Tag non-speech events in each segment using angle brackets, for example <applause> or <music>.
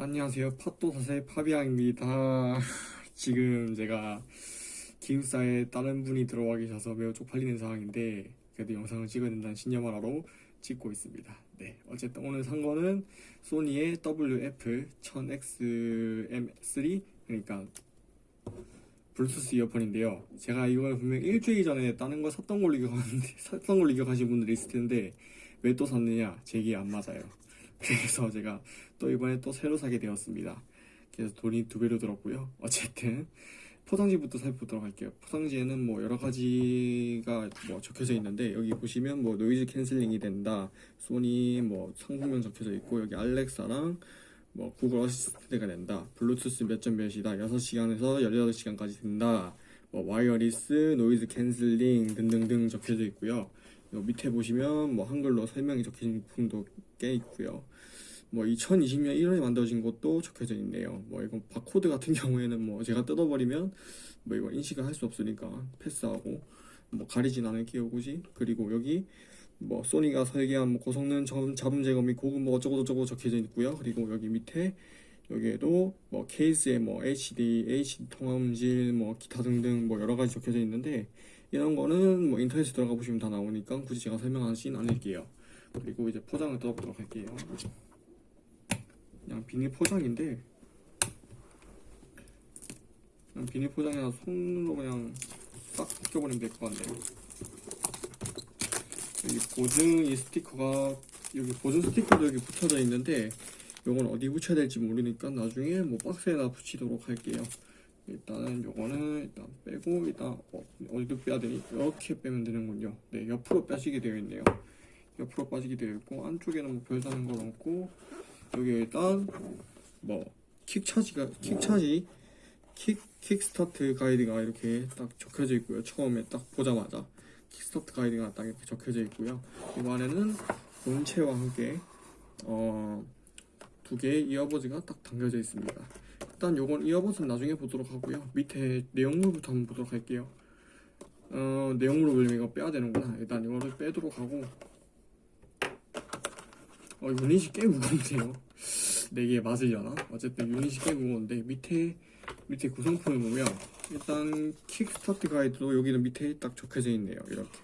안녕하세요. 팟도사세 파비앙입니다. <laughs> 지금 제가 기숙사에 다른 분이 들어와 계셔서 매우 쪽팔리는 상황인데 그래도 영상을 찍어야 된다는 신념을 하러 찍고 있습니다. 네, 어쨌든 오늘 산 거는 소니의 WF-1000XM3 그러니까 블루투스 이어폰인데요. 제가 이걸 분명 일주일 전에 다른 거 샀던 걸로 기억하는데 <laughs> 샀던 걸로 기억하시는 분들이 있을 텐데 왜 또 샀느냐? 제 귀에 안 맞아요. 그래서 제가 또 이번에 또 새로 사게 되었습니다. 그래서 돈이 두 배로 들었고요. 어쨌든 포장지부터 살펴보도록 할게요. 포장지에는 뭐 여러 가지가 뭐 적혀져 있는데 여기 보시면 뭐 noise canceling이 된다. 소니 뭐 상품명 적혀져 있고 여기 알렉사랑 뭐 구글 어시스트가 된다. 블루투스 몇 점 몇이다. 6시간에서 18시간까지 된다. 뭐 wireless, noise canceling 등등등 적혀져 있고요. 요 밑에 보시면 뭐 한글로 설명이 적혀진 부분도 꽤 있고요. 뭐 2020년 1월에 만들어진 것도 적혀져 있네요. 뭐 이건 바코드 같은 <laughs> 경우에는 뭐 제가 뜯어버리면 뭐 이거 인식을 할 수 없으니까 패스하고 뭐 가리진 않을게요 굳이. 그리고 여기 뭐 소니가 설계한 뭐 고성능 점- 잡음 제거 및 고급 뭐 어쩌고 저쩌고 적혀져 있고요. 그리고 여기 밑에 여기에도 뭐 케이스에 뭐 HD, HD 통화음질 뭐 기타 등등 뭐 여러 가지 적혀져 있는데 이런 거는 뭐 인터넷에 들어가 보시면 다 나오니까 굳이 제가 설명하진 않을게요. 그리고 이제 포장을 뜯어보도록 할게요. 그냥 비닐 포장인데 그냥 비닐 포장이나 손으로 그냥 싹 벗겨버리면 될 것 같네요. 여기 보증 이 스티커가 여기 보증 스티커도 여기 붙여져 있는데 요건 어디 붙여야 될지 모르니까 나중에 뭐 박스에다 붙이도록 할게요. 일단은 요거는 일단 빼고 일단 어, 어디도 빼야 되니 이렇게 빼면 되는군요. 네 옆으로 빼시게 되어 있네요. 옆으로 빠지게 되어 있고 안쪽에는 뭐 별다른 건 없고 여기 일단 뭐 킥차지가 킥차지 킥 킥스타트 가이드가 이렇게 딱 적혀져 있고요. 처음에 딱 보자마자 킥스타트 가이드가 딱 이렇게 적혀져 있고요. 이 안에는 본체와 함께 어, 두 개의 이어버즈가 딱 담겨져 있습니다. 일단 요건 이어버즈는 나중에 보도록 하고요. 밑에 내용물부터 한번 보도록 할게요. 어, 내용물을 보려면 이거 빼야 되는구나. 일단 이거를 빼도록 하고 어, 유닛이 꽤 무겁네요. 네개 맞으려나? 어쨌든 유닛이 꽤 무거운데 밑에 밑에 구성품을 보면 일단 킥스타트 가이드도 여기는 밑에 딱 적혀져 있네요. 이렇게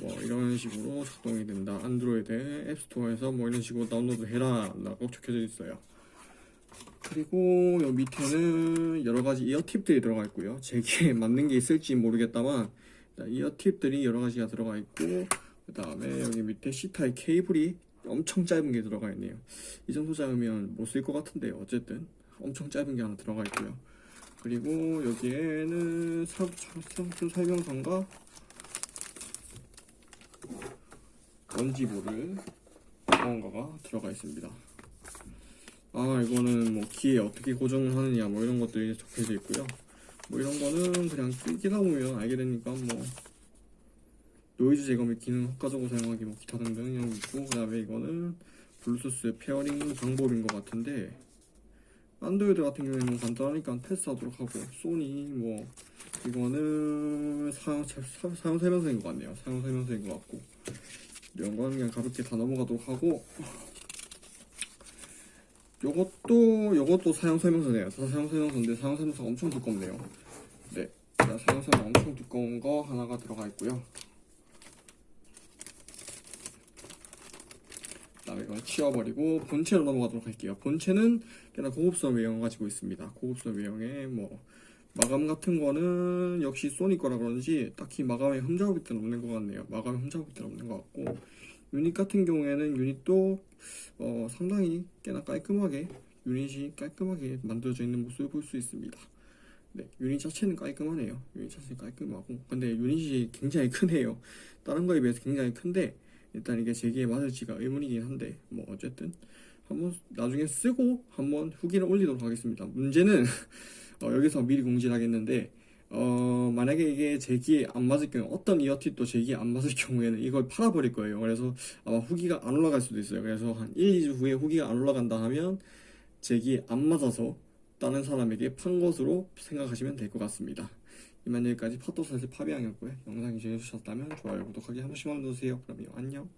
뭐 이런 식으로 작동이 된다. 안드로이드 앱스토어에서 뭐 이런 식으로 다운로드 해라 라고 적혀져 있어요. 그리고 여 밑에는 여러 가지 이어 팁들이 들어가 있고요. 제게 <laughs> 맞는 게 있을지 모르겠다만 일단 이어 팁들이 여러 가지가 들어가 있고 그 다음에 여기 밑에 C타입 케이블이 엄청 짧은 게 들어가 있네요. 이 정도 짧으면 못 쓸 것 같은데 어쨌든 엄청 짧은 게 하나 들어가 있고요. 그리고 여기에는 상품 설명서인가 원지보를 무언가가 들어가 있습니다. 아 이거는 뭐 키에 어떻게 고정을 하느냐 뭐 이런 것들이 적혀져 있고요. 뭐 이런 거는 그냥 끼다 보면 알게 되니까 뭐 노이즈 제거 및 기능 효과적으로 사용하기 뭐 기타 등등 이런 거 있고 그 다음에 이거는 블루투스 pairing 방법인 것 같은데 안드로이드 같은 경우에는 간단하니까 패스하도록 하고 소니 뭐 이거는 사용, 사- 사용 설명서인 것 같네요 사용 설명서인 것 같고 이런 거는 그냥 가볍게 다 넘어가도록 하고 요것도 요것도 사용 설명서네요 다 사용 설명서인데 사용 설명서가 엄청 두껍네요 네 자, 사용 설명 엄청 두꺼운 거 하나가 들어가 있고요 그다음에 이걸 치워버리고 본체로 넘어가도록 할게요. 본체는 꽤나 고급스러운 외형을 가지고 있습니다. 고급스러운 외형에 뭐 마감 같은 거는 역시 소니 거라 그런지 딱히 마감에 흠잡을 없는 것 같네요. 마감에 흠잡을 없는 것 같고 유닛 같은 경우에는 유닛도 어, 상당히 꽤나 깔끔하게 유닛이 깔끔하게 만들어져 있는 모습을 볼 수 있습니다. 네, 유닛 자체는 깔끔하네요. 유닛 자체는 깔끔하고 근데 유닛이 굉장히 크네요. 다른 거에 비해서 굉장히 큰데 일단 이게 제 귀에 맞을지가 의문이긴 한데 뭐 어쨌든 한번 나중에 쓰고 한번 후기를 올리도록 하겠습니다. 문제는 <laughs> 어, 여기서 미리 공지를 하겠는데 어, 만약에 이게 제 귀에 안 맞을 경우 어떤 이어팁도 제 귀에 안 맞을 <laughs> 경우에는 이걸 팔아버릴 거예요. 그래서 아마 후기가 안 올라갈 수도 있어요. 그래서 한 1, 2주 후에 후기가 안 올라간다 하면 제 귀에 안 맞아서 다른 사람에게 판 것으로 생각하시면 될 것 같습니다. 이만 여기까지 파토사슬 파비앙이었고요. 영상이 재밌으셨다면 좋아요, 구독하기 한 번씩만 눌러주세요. 그럼요, 안녕.